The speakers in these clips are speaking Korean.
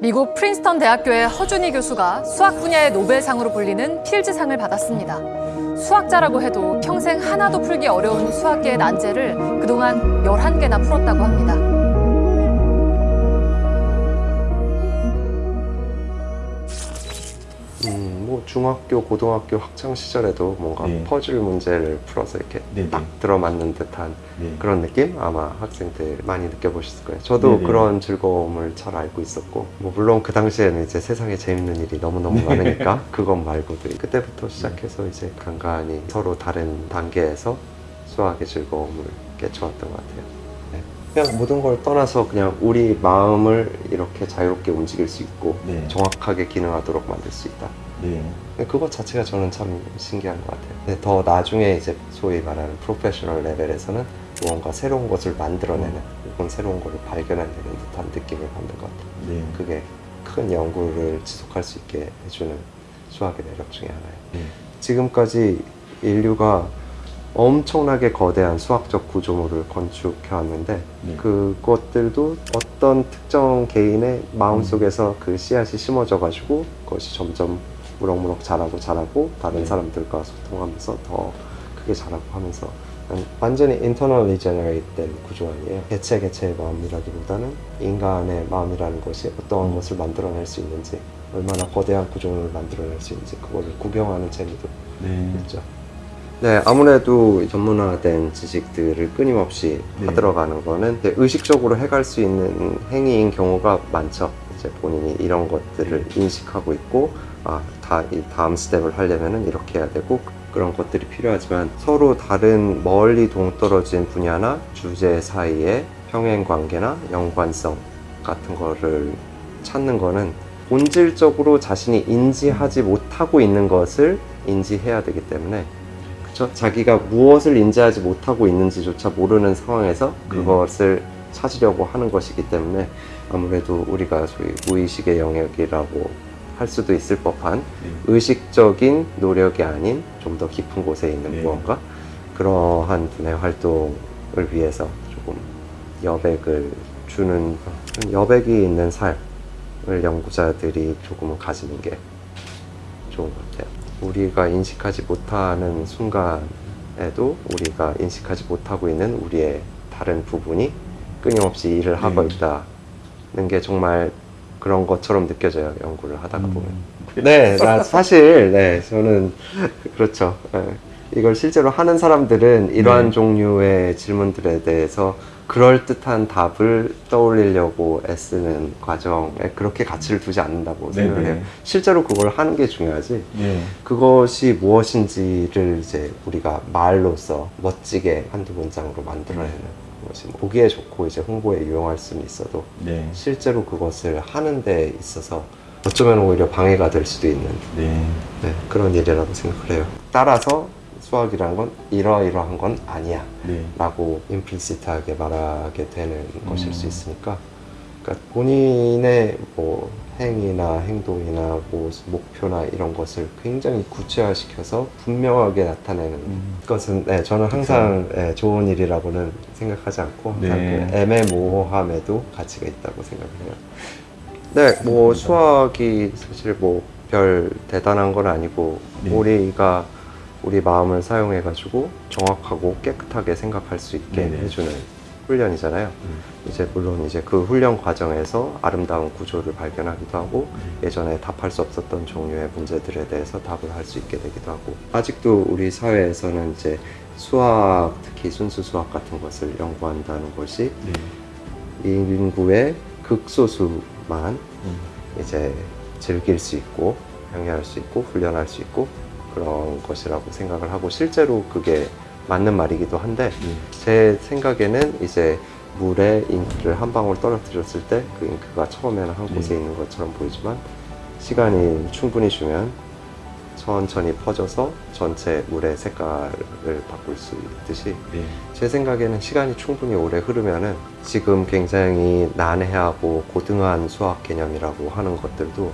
미국 프린스턴 대학교의 허준희 교수가 수학 분야의 노벨상으로 불리는 필즈상을 받았습니다. 수학자라고 해도 평생 하나도 풀기 어려운 수학계의 난제를 그동안 11개나 풀었다고 합니다. 중학교, 고등학교 학창 시절에도 뭔가 네. 퍼즐 문제를 풀어서 이렇게 네네. 딱 들어맞는 듯한 네. 그런 느낌 아마 학생들 많이 느껴보셨을 거예요. 저도 네네. 그런 즐거움을 잘 알고 있었고, 뭐 물론 그 당시에는 이제 세상에 재밌는 일이 너무너무 네. 많으니까 그것 말고도 그때부터 시작해서 이제 간간히 서로 다른 단계에서 수학의 즐거움을 깨쳐왔던 것 같아요. 네. 그냥 모든 걸 떠나서 그냥 우리 마음을 이렇게 자유롭게 움직일 수 있고 네. 정확하게 기능하도록 만들 수 있다. 네. 그것 자체가 저는 참 신기한 것 같아요. 더 나중에 이제 소위 말하는 프로페셔널 레벨에서는 무언가 새로운 것을 만들어내는 혹은 새로운 것을 발견해내는 듯한 느낌을 받는 것 같아요. 네. 그게 큰 연구를 지속할 수 있게 해주는 수학의 매력 중에 하나예요. 네. 지금까지 인류가 엄청나게 거대한 수학적 구조물을 건축해 왔는데 네. 그것들도 어떤 특정 개인의 마음속에서 그 씨앗이 심어져 가지고 그것이 점점 무럭무럭 자라고 자라고 다른 네. 사람들과 소통하면서 더 크게 자라고 하면서 완전히 internally generate 된 구조 아니에요 개체 개체의 마음이라기보다는 인간의 마음이라는 것이 어떠한 음. 것을 만들어낼 수 있는지 얼마나 거대한 구조물을 만들어낼 수 있는지 그거를 구경하는 재미도 네. 있죠. 네, 아무래도 전문화된 지식들을 끊임없이 네. 받들어가는 거는 의식적으로 해갈 수 있는 행위인 경우가 많죠. 이제 본인이 이런 것들을 인식하고 있고, 아, 다, 이 다음 스텝을 하려면은 이렇게 해야 되고, 그런 것들이 필요하지만 서로 다른 멀리 동떨어진 분야나 주제 사이의 평행 관계나 연관성 같은 거를 찾는 거는 본질적으로 자신이 인지하지 못하고 있는 것을 인지해야 되기 때문에 그쵸? 자기가 무엇을 인지하지 못하고 있는지조차 모르는 상황에서 네. 그것을 찾으려고 하는 것이기 때문에 아무래도 우리가 소위 무의식의 영역이라고 할 수도 있을 법한 네. 의식적인 노력이 아닌 좀 더 깊은 곳에 있는 네. 무언가 그러한 분의 활동을 위해서 조금 여백을 주는 여백이 있는 삶을 연구자들이 조금은 가지는 게 좋은 것 같아요. 우리가 인식하지 못하는 순간에도 우리가 인식하지 못하고 있는 우리의 다른 부분이 끊임없이 일을 하고 네. 있다는 게 정말 그런 것처럼 느껴져요. 연구를 하다가 보면. 음. 네, 나 사실 네 저는 그렇죠. 네. 이걸 실제로 하는 사람들은 이러한 네. 종류의 질문들에 대해서 그럴 듯한 답을 떠올리려고 애쓰는 과정에 그렇게 가치를 두지 않는다고 네, 생각을 해요. 네. 실제로 그걸 하는 게 중요하지. 네. 그것이 무엇인지를 이제 우리가 말로써 멋지게 한두 문장으로 만들어내는 보기에 좋고 이제 홍보에 유용할 수는 있어도 네. 실제로 그것을 하는 데 있어서 어쩌면 오히려 방해가 될 수도 있는 네. 네, 그런 일이라고 생각을 해요. 따라서 수학이란 건 이러이러한 건 아니야 네. 라고 임플리시트하게 말하게 되는 것일 수 음. 있으니까 그러니까 본인의 뭐 행위나 행동이나 뭐 목표나 이런 것을 굉장히 구체화시켜서 분명하게 나타내는 음. 것은 네, 저는 항상 네, 좋은 일이라고는 생각하지 않고 항상 네. 그 애매모호함에도 가치가 있다고 생각을 해요. 네, 뭐 수학이 사실 뭐 별 대단한 건 아니고 네. 우리가 우리 마음을 사용해 가지고 정확하고 깨끗하게 생각할 수 있게. 해주는 훈련이잖아요. 음. 이제 물론 이제 그 훈련 과정에서 아름다운 구조를 발견하기도 하고 네. 예전에 답할 수 없었던 종류의 문제들에 대해서 답을 할 수 있게 되기도 하고 아직도 우리 사회에서는 이제 수학 특히 순수 수학 같은 것을 연구한다는 것이 네. 인구의 극소수만 음. 이제 즐길 수 있고 향유할 수 있고 훈련할 수 있고 그런 것이라고 생각을 하고 실제로 그게 맞는 말이기도 한데 네. 제 생각에는 이제 물에 잉크를 한 방울 떨어뜨렸을 때 그 잉크가 처음에는 한 곳에 네. 있는 것처럼 보이지만 시간이 충분히 주면 천천히 퍼져서 전체 물의 색깔을 바꿀 수 있듯이 네. 제 생각에는 시간이 충분히 오래 흐르면은 지금 굉장히 난해하고 고등한 수학 개념이라고 하는 것들도 음,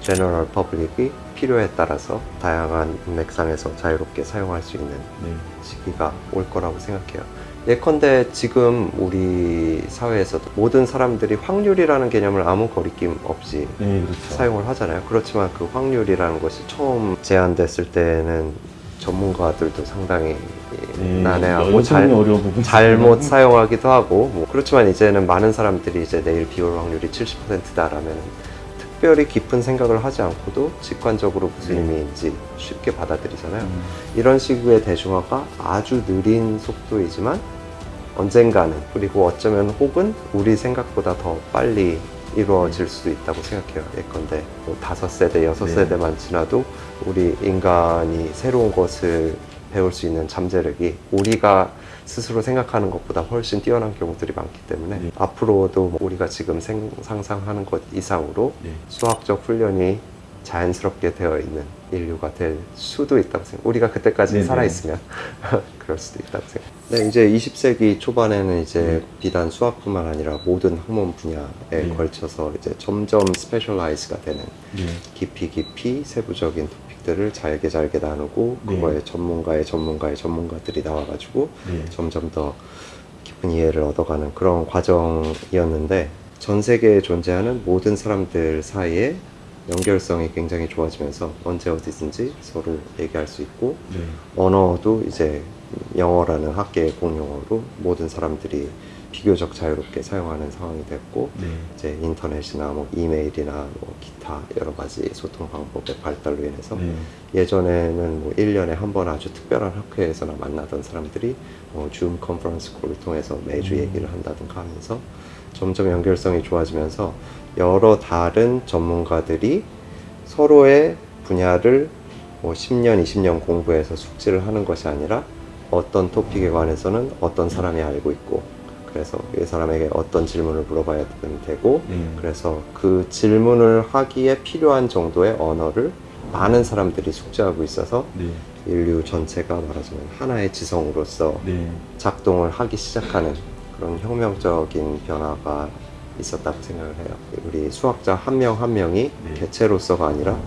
general public이 필요에 따라서 다양한 맥락에서 자유롭게 사용할 수 있는 네. 시기가 올 거라고 생각해요. 예컨대 지금 우리 사회에서도 모든 사람들이 확률이라는 개념을 아무 거리낌 없이 네, 그렇죠. 사용을 하잖아요. 그렇지만 그 확률이라는 것이 처음 제안됐을 때는 전문가들도 상당히 네, 난해하고 잘, 잘못. 사용하기도 하고 뭐 그렇지만 이제는 많은 사람들이 이제 내일 비 올 확률이 70%다라면 특별히 깊은 생각을 하지 않고도 직관적으로 무슨 네. 의미인지 쉽게 받아들이잖아요. 음, 이런 식의 대중화가 아주 느린 속도이지만 언젠가는 그리고 어쩌면 혹은 우리 생각보다 더 빨리 이루어질 수도 있다고 생각해요. 예컨대 뭐 다섯 세대, 여섯 네. 세대만 지나도 우리 인간이 새로운 것을 배울 수 있는 잠재력이 우리가 스스로 생각하는 것보다 훨씬 뛰어난 경우들이 많기 때문에 네. 앞으로도 뭐 우리가 지금 생- 상상하는 것 이상으로 네. 수학적 훈련이 자연스럽게 되어 있는 인류가 될 수도 있다고 생각. 우리가 그때까지 네네. 살아 있으면 그럴 수도 있다고 생각. 네, 이제 20세기 초반에는 이제 네. 비단 수학뿐만 아니라 모든 학문 분야에 네. 걸쳐서 이제 점점 specialize가 되는 네. 깊이 깊이 세부적인 토픽들을 잘게 잘게 나누고 네. 그거에 전문가의 전문가의 전문가들이 나와가지고 네. 점점 더 깊은 이해를 얻어가는 그런 과정이었는데 전 세계에 존재하는 모든 사람들 사이에 연결성이 굉장히 좋아지면서 언제 어디든지 서로 얘기할 수 있고 네. 언어도 이제 영어라는 학계의 공용어로 모든 사람들이 비교적 자유롭게 사용하는 상황이 됐고 네. 이제 인터넷이나 뭐 이메일이나 뭐 기타 여러 가지 소통 방법의 발달로 인해서 네. 예전에는 뭐 1년에 한 번 아주 특별한 학회에서나 만나던 사람들이 뭐 줌 컨퍼런스 콜을 통해서 매주 음. 얘기를 한다든가 하면서 점점 연결성이 좋아지면서 여러 다른 전문가들이 서로의 분야를 뭐 10년, 20년 공부해서 숙지를 하는 것이 아니라 어떤 토픽에 관해서는 어떤 사람이 알고 있고 그래서 이 사람에게 어떤 질문을 물어봐야 되고 네. 그래서 그 질문을 하기에 필요한 정도의 언어를 많은 사람들이 숙지하고 있어서 네. 인류 전체가 말하자면 하나의 지성으로서 네. 작동을 하기 시작하는 그런 혁명적인 변화가 있었다고 생각을 해요. 우리 수학자 한 명한 명이 네. 개체로서가 아니라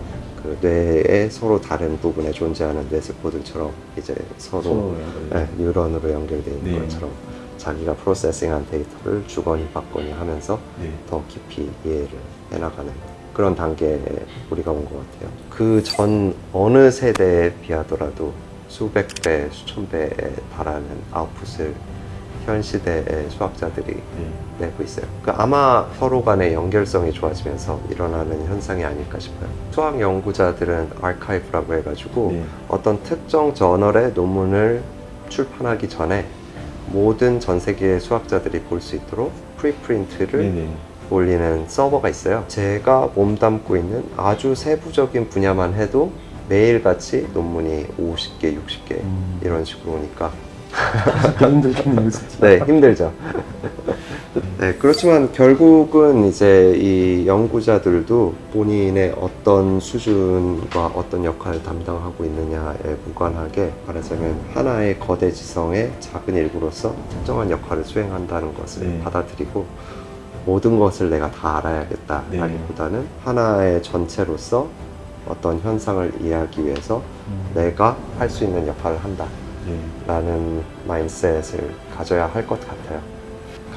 그 뇌의 서로 다른 부분에 존재하는 뇌세포들처럼 이제 서로 서로 네, 뉴런으로 연결되어 있는 네. 것처럼 자기가 프로세싱한 데이터를 주거니 받거니 하면서 네. 더 깊이 이해를 해나가는 그런 단계에 우리가 온 것 같아요. 그 전 어느 세대에 비하더라도 수백 배, 수천 배에 달하는 아웃풋을 현 시대의 수학자들이 네. 내고 있어요. 그 아마 서로 간의 연결성이 좋아지면서 일어나는 현상이 아닐까 싶어요. 수학 연구자들은 아카이브라고 해가지고 네. 어떤 특정 저널의 논문을 출판하기 전에 모든 전 세계의 수학자들이 볼 수 있도록 preprint를 네. 네. 올리는 서버가 있어요. 제가 몸담고 있는 아주 세부적인 분야만 해도 매일같이 논문이 50개, 60개 음. 이런 식으로 오니까 힘들겠네요, 진짜. 네 힘들죠. 네 그렇지만 결국은 이제 이 연구자들도 본인의 어떤 수준과 어떤 역할을 담당하고 있느냐에 무관하게 말하자면 하나의 거대 지성의 작은 일부로서 특정한 역할을 수행한다는 것을 네. 받아들이고 모든 것을 내가 다 알아야겠다라기보다는 하나의 전체로서 어떤 현상을 이해하기 위해서 음. 내가 할 수 있는 역할을 한다. 네. 라는 마인셋을 가져야 할 것 같아요.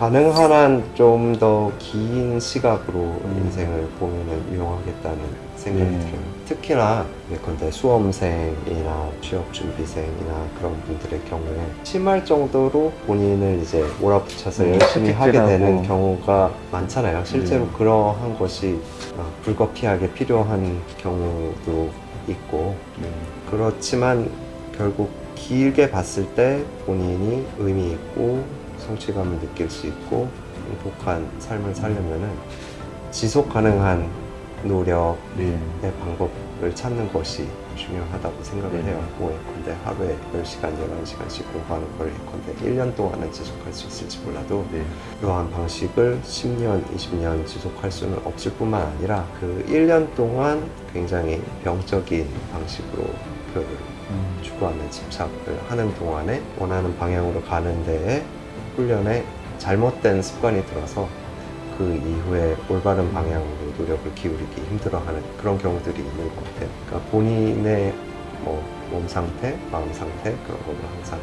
가능한 한 좀 더 긴 시각으로 음. 인생을 보면 유용하겠다는 생각이 네. 들어요. 특히나 예컨대 수험생이나 취업준비생이나 그런 분들의 경우에 심할 정도로 본인을 이제 몰아붙여서 음, 열심히 하게. 되는 경우가 많잖아요. 실제로 네. 그러한 것이 어, 불가피하게 필요한 경우도 있고 네. 그렇지만 결국 길게 봤을 때 본인이 의미 있고 성취감을 느낄 수 있고 행복한 삶을 살려면 은 지속 가능한 노력의 네. 방법을 찾는 것이 중요하다고 생각을 네. 해요. 뭐 예컨대 하루에 10시간, 11시간씩 공부하는 걸 예컨대 1년 동안은 지속할 수 있을지 몰라도 네. 이러한 방식을 10년, 20년 지속할 수는 없을 뿐만 아니라 그 1년 동안 굉장히 병적인 방식으로 목표를 음. 추구하며 집착을 하는 동안에 원하는 방향으로 가는 데에 훈련에 잘못된 습관이 들어서 그 이후에 올바른 방향으로 노력을 기울이기 힘들어하는 그런 경우들이 있는 것 같아요. 그러니까 본인의 뭐 몸 상태, 마음 상태 그런 거를 항상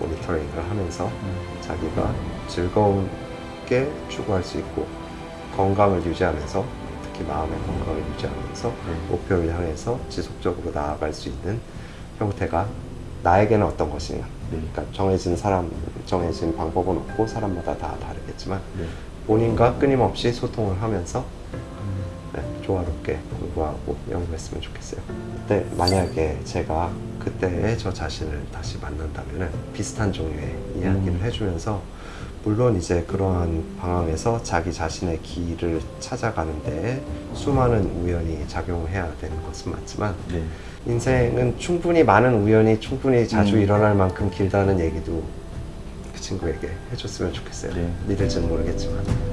모니터링을 하면서 음. 자기가 즐거움게 추구할 수 있고 건강을 유지하면서 특히 마음의 건강을 유지하면서 네. 목표를 향해서 지속적으로 나아갈 수 있는 형태가 나에게는 어떤 것이냐. 네. 그러니까 정해진 사람, 정해진 방법은 없고 사람마다 다 다르겠지만 네. 본인과 끊임없이 소통을 하면서 음. 네, 조화롭게 공부하고 연구했으면 좋겠어요. 그때 만약에 제가 그때의 저 자신을 다시 만난다면 비슷한 종류의 이야기를 음. 해주면서 물론 이제 그러한 방황에서 자기 자신의 길을 찾아가는데 수많은 우연이 작용해야 되는 것은 맞지만 네. 인생은 충분히 많은 우연이 충분히 자주 음. 일어날 만큼 길다는 얘기도 그 친구에게 해줬으면 좋겠어요. 네. 믿을지는 모르겠지만